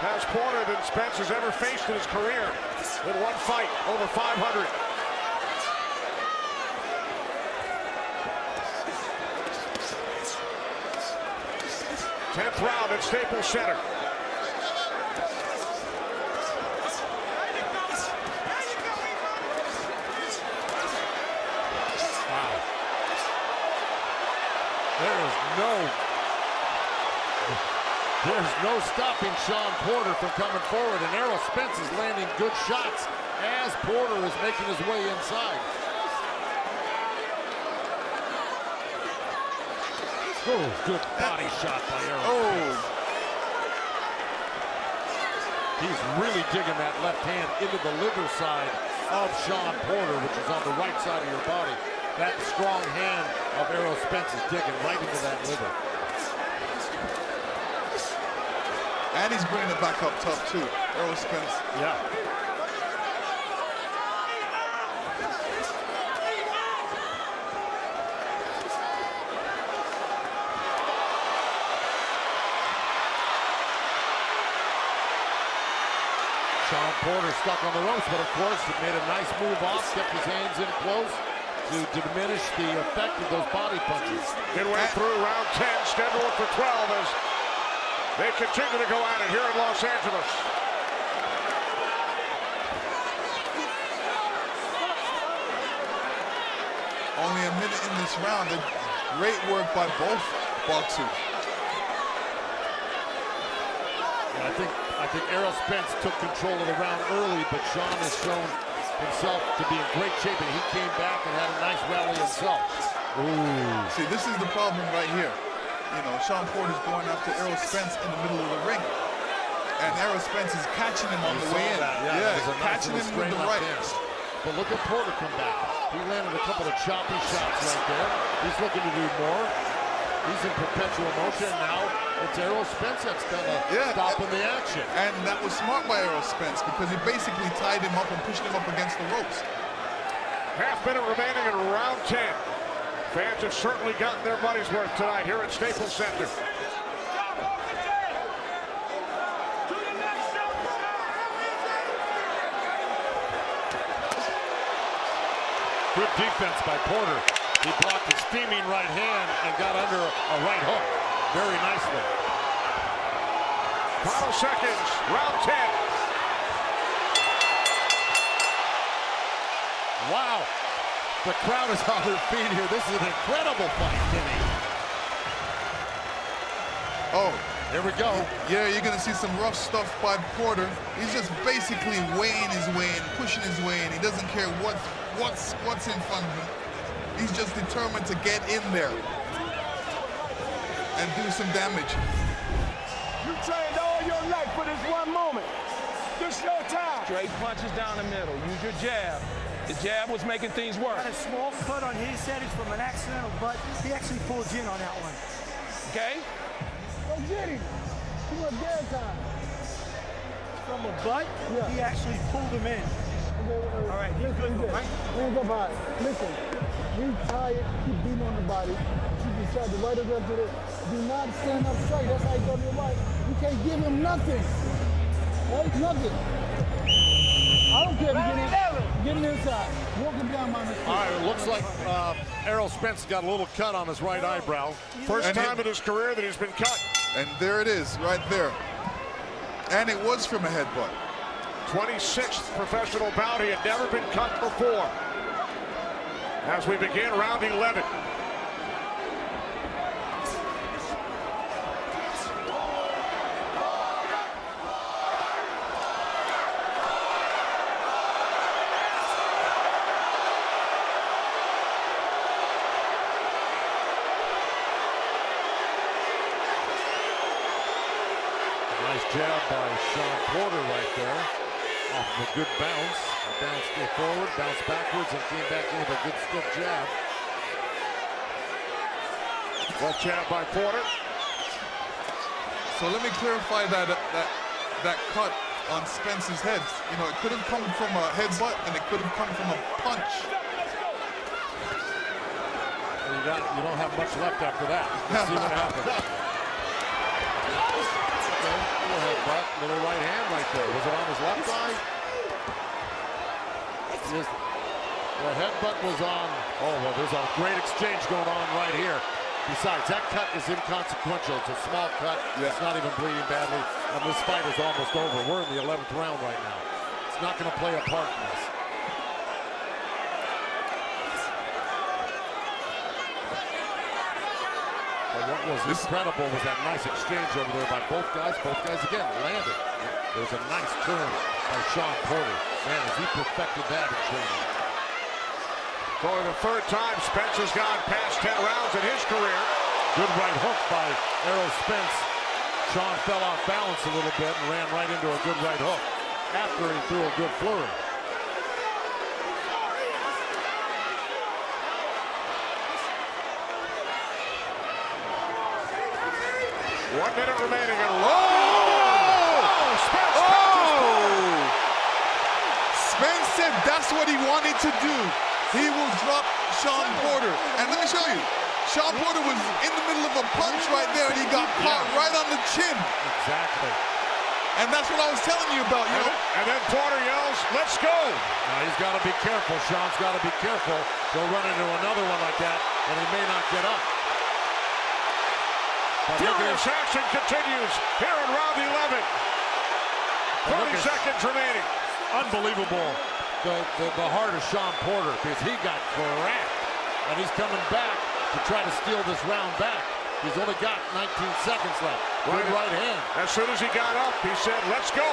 C: as Porter than Spence has ever faced in his career in one fight, over 500. Tenth round at Staples Center.
D: There is no, there's no stopping Shawn Porter from coming forward, and Errol Spence is landing good shots as Porter is making his way inside. Oh, good body shot by Errol.
E: Oh.
D: He's really digging that left hand into the liver side of Shawn Porter, which is on the right side of your body. That strong hand of Errol Spence is digging right into that liver.
E: And he's bringing it back up top too, Errol Spence.
D: Yeah. Shawn Porter stuck on the ropes, but of course he made a nice move off, kept his hands in close to, to diminish the effect of those body punches.
C: Midway through round 10, scheduled for 12 as they continue to go at it here in Los Angeles.
E: Only a minute in this round. and Great work by both boxers.
D: Yeah, I think I think Errol Spence took control of the round early, but Shawn has shown himself to be in great shape, and he came back and had a nice rally himself. Ooh.
E: See, this is the problem right here. You know, Shawn Porter's going after Errol Spence in the middle of the ring. And Errol Spence is catching him on
D: You
E: the way in.
D: that. Yeah, that was a nice
E: catching him with the right.
D: hand. But look at Porter come back. He landed a couple of choppy shots right there. He's looking to do more. He's in perpetual motion. Now it's Errol Spence that's kind of
E: Yeah,
D: stopping the action.
E: And that was smart by Errol Spence because he basically tied him up and pushed him up against the ropes.
C: Half minute remaining in round 10. Fans have certainly gotten their money's worth tonight here at Staples Center.
D: Good defense by Porter. He blocked a steaming right hand and got under a right hook very nicely.
C: Final seconds, round 10.
D: Wow. The crowd is on their feet here. This is an incredible fight, Kenny.
E: Oh.
D: Here we go.
E: Yeah, you're gonna see some rough stuff by Porter. He's just basically weighing his way in, pushing his way in. He doesn't care what's what's what's in front of him. He's just determined to get in there and do some damage.
G: You trained all your life for this one moment. This your time.
F: Straight punches down the middle. Use your jab. The jab was making things work.
B: Had a small cut on his head. It's from an accidental butt. He actually pulled in on that one.
F: Okay?
I: Go get him. Too much dead time.
B: From a butt,
I: Yeah.
B: he actually pulled him in.
I: All
B: right, he's good,
I: listen,
B: right?
I: Hands up high. Listen, we tired, keep beating on the body. Keep your shot, the right against it. Do not stand up straight. That's how you go to your right. You can't give him nothing. Right? Nothing. I don't care if you get in. Get him inside. Walk him down my mistake.
D: All right, it looks like uh, Errol Spence got a little cut on his right eyebrow.
C: First
E: And
C: time
E: it-
C: in his career that he's been cut.
E: And there it is, right there. And it was from a headbutt.
C: 26th professional bout. He had never been cut before. As we begin round 11.
D: Nice jab by Shawn Porter right there. Off of a good bounce. A bounce forward, bounced backwards, and came back in with a good stiff jab.
C: Left jab by Porter.
E: So let me clarify that that that cut on Spence's head. You know, it could have come from a headbutt and it could have come from a punch.
D: And you, got, you don't have much left after that. Let's see what happens. Okay, little headbutt, little right hand right there. Was it on his left eye? Yes. The headbutt was on. Oh, well, there's a great exchange going on right here. Besides, that cut is inconsequential. It's a small cut. It's not even bleeding badly. And this fight is almost over. We're in the 11th round right now. It's not going to play a part in this. But what was incredible was that nice exchange over there by both guys. Both guys, again, landed. There was a nice turn by Shawn Porter. Man, has he perfected that in training.
C: For the third time, Spence has gone past 10 rounds in his career.
D: Good right hook by Errol Spence. Shawn fell off balance a little bit and ran right into a good right hook after he threw a good flurry.
C: One minute remaining and low. Spence
E: Oh! Spence said that's what he wanted to do. He will drop Shawn Porter. And let me show you. Shawn Porter was in the middle of a punch right there and he got caught right on the chin.
D: Exactly.
E: And that's what I was telling you about, you know.
C: And then Porter yells, let's go.
D: Now he's got to be careful. Shawn's got to be careful. He'll run into another one like that, and he may not get up. But
C: Furious action continues here in round 11.
D: But look
C: 20
D: at-
C: seconds remaining.
D: Unbelievable. The, the, the heart of Shawn Porter because he got cracked. And he's coming back to try to steal this round back. He's only got 19 seconds left. Good right hand.
C: As soon as he got up, he said, let's go.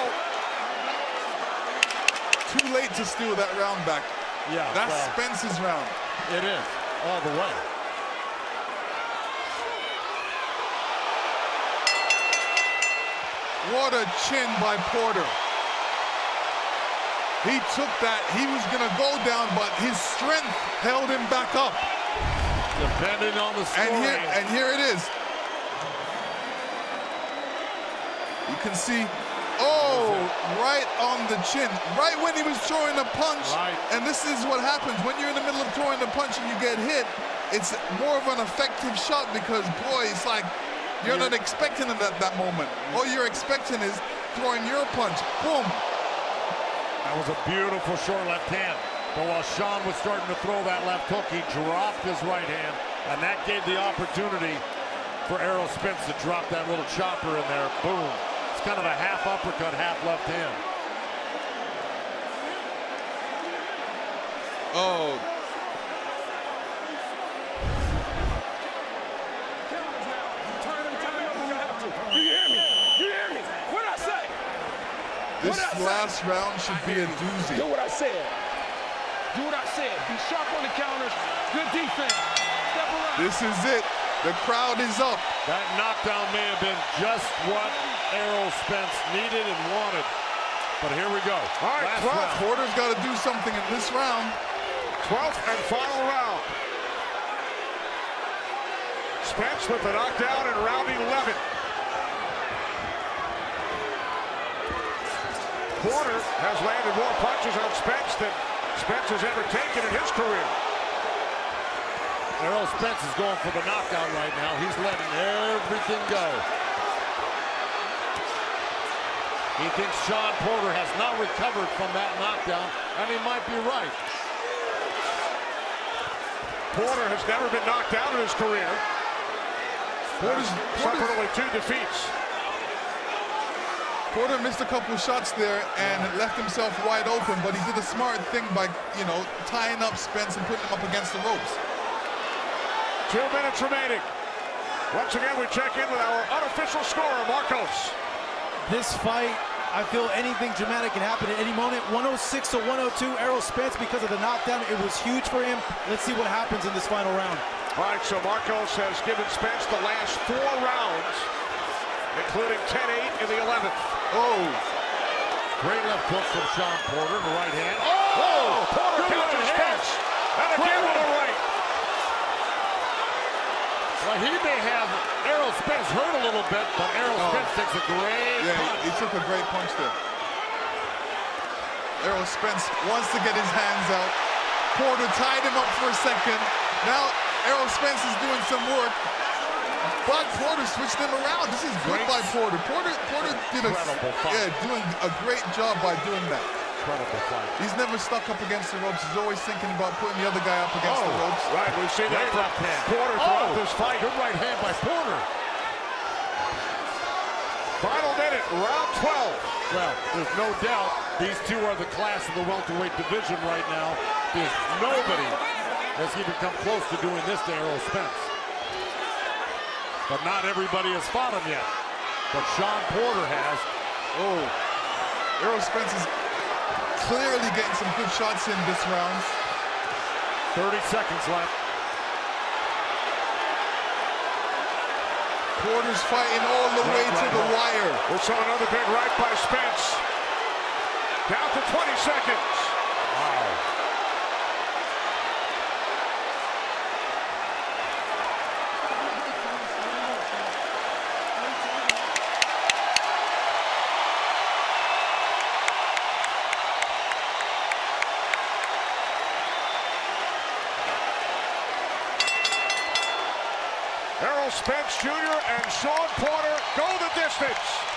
E: Too late to steal that round back.
D: Yeah,
E: That's
D: well,
E: Spence's round.
D: It is, all the way.
E: What a chin by Porter. He took that. He was going to go down, but his strength held him back up.
D: Depending on the
E: And here, and here it is. You can see, oh, right on the chin, right when he was throwing a punch. And this is what happens when you're in the middle of throwing the punch and you get hit. It's more of an effective shot because, boy, it's like you're not expecting it at that moment. All you're expecting is throwing your punch. Boom.
D: That was a beautiful short left hand. But while Shawn was starting to throw that left hook, he dropped his right hand, and that gave the opportunity for Errol Spence to drop that little chopper in there. Boom. It's kind of a half uppercut, half left hand.
E: Oh, last round should be a doozy.
G: Do what I said. Do what I said. Be sharp on the counters. Good defense. Step around.
E: This is it. The crowd is up.
D: That knockdown may have been just what Errol Spence needed and wanted. But here we go.
E: All right,
D: Last
E: 12th.
D: round.
E: Porter's got to do something in this round.
C: 12th and final round. Spence with the knockdown in round 11. Porter has landed more punches on Spence than Spence has ever taken in his career.
D: Errol Spence is going for the knockout right now. He's letting everything go. He thinks Shawn Porter has not recovered from that knockdown, and he might be right.
C: Porter has never been knocked out in his career.
E: Porter's,
C: Suffered only two defeats.
E: Porter missed a couple shots there and left himself wide open, but he did a smart thing by, you know, tying up Spence and putting him up against the ropes.
C: Two minutes remaining. Once again, we check in with our unofficial scorer, Marcos.
J: This fight, I feel anything dramatic can happen at any moment. 106 to 102, Errol Spence because of the knockdown. It was huge for him. Let's see what happens in this final round.
C: All right, so Marcos has given Spence the last four rounds, including 10-8 in the 11th.
E: Oh,
D: Great left hook from Shawn Porter, the right hand.
C: Oh, oh Porter
D: Good
C: counters
D: right hand.
C: Spence. And again with a right.
D: Well, he may have Errol Spence hurt a little bit, but Errol
E: Oh.
D: Spence takes a great
E: yeah,
D: punch.
E: he took a great punch there. Errol Spence wants to get his hands out. Porter tied him up for a second. Now Errol Spence is doing some work. But Porter switched them around. This is good
D: Great.
E: by Porter. Porter Porter did a yeah, doing a great job by doing that.
D: Incredible fight.
E: He's never stuck up against the ropes. He's always thinking about putting the other guy up against the
D: Oh.
E: ropes.
C: Right, we've seen that
D: Great
C: from
D: left hand.
C: Porter throughout
D: Oh,
C: this fight.
D: Good right hand by Porter.
C: Final minute, round 12.
D: Well, there's no doubt these two are the class of the welterweight division right now. There's nobody has even come close to doing this to Errol Spence. But not everybody has fought him yet. But Shawn Porter has.
E: Oh, Errol Spence is clearly getting some good shots in this round.
D: 30 seconds left.
E: Porter's fighting all the way to the wire.
C: We saw another big right by Spence. Down to 20 seconds.
D: Wow.
C: Errol Spence Jr. and Shawn Porter go the distance.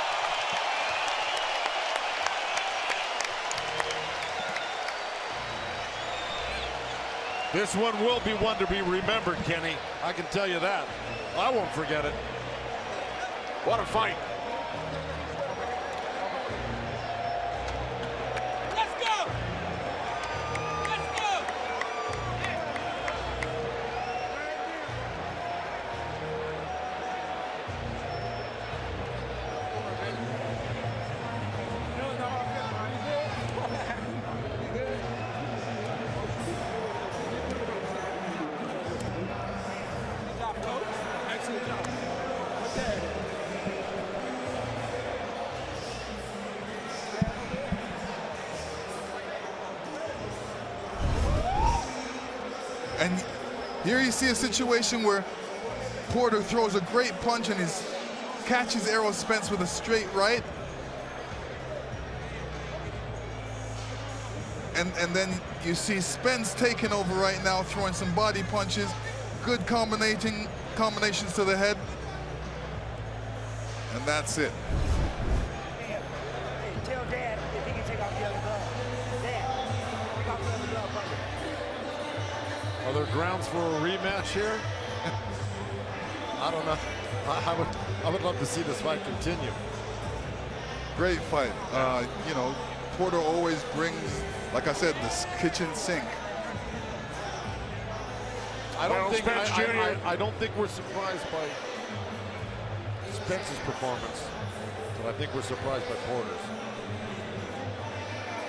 D: This one will be one to be remembered, Kenny. I can tell you that. I won't forget it.
C: What a fight.
E: You see a situation where Porter throws a great punch and his catches Errol Spence with a straight right. And, and then you see Spence taking over right now, throwing some body punches, good combinating combinations to the head. And that's it.
D: There grounds for a rematch here? I don't know. I, I would, I would love to see this fight continue.
E: Great fight. Uh, you know, Porter always brings, like I said, this kitchen sink
D: I don't
C: Errol
D: think I, I- I, I don't think we're surprised by Spence's performance, but I think we're surprised by Porter's.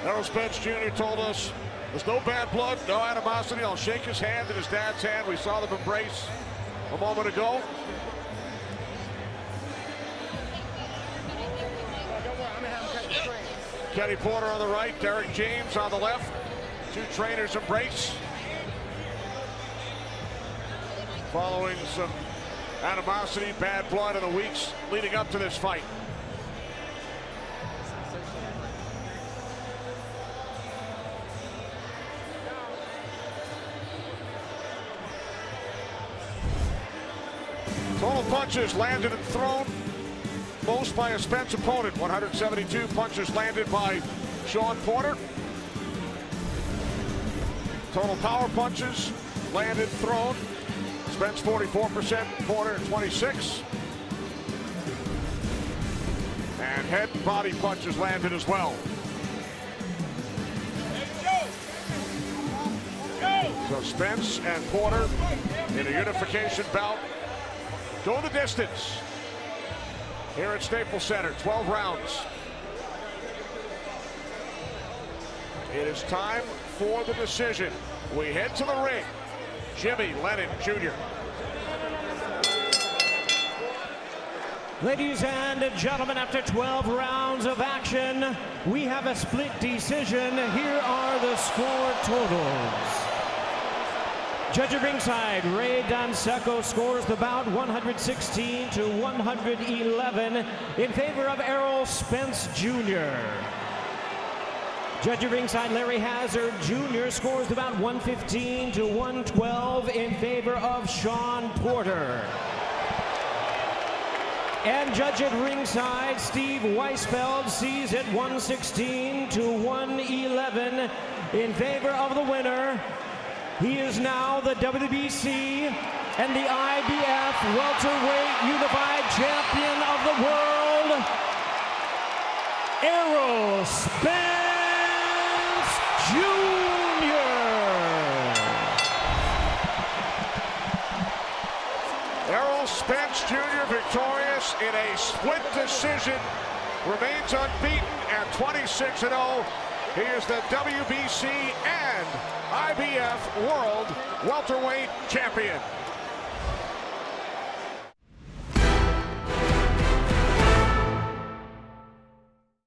C: Errol Spence Jr. told us there's no bad blood, no animosity. I'll shake his hand and his dad's hand. We saw them embrace a moment ago. Kenny Porter on the right, Derrick James on the left. Two trainers embrace. Following some animosity, bad blood in the weeks leading up to this fight. Punches landed and thrown. Most by a Spence opponent. 172 punches landed by Shawn Porter. Total power punches landed, thrown. Spence 44%, Porter 26. And head and body punches landed as well. So Spence and Porter in a unification bout go the distance here at Staples Center. 12 rounds. It is time for the decision. We head to the ring. Jimmy Lennon Jr.
A: Ladies and gentlemen, after 12 rounds of action, we have a split decision. Here are the score totals. Judge at ringside, Ray Danseco scores the bout 116 to 111 in favor of Errol Spence Jr. Judge at ringside, Larry Hazzard Jr. scores the bout 115 to 112 in favor of Shawn Porter. And judge at ringside, Steve Weisfeld sees it 116 to 111 in favor of the winner. He is now the WBC and the IBF welterweight unified champion of the world, Errol Spence Jr.
C: Errol Spence Jr. victorious in a split decision. Remains unbeaten at 26-0. He is the WBC and IBF World Welterweight Champion.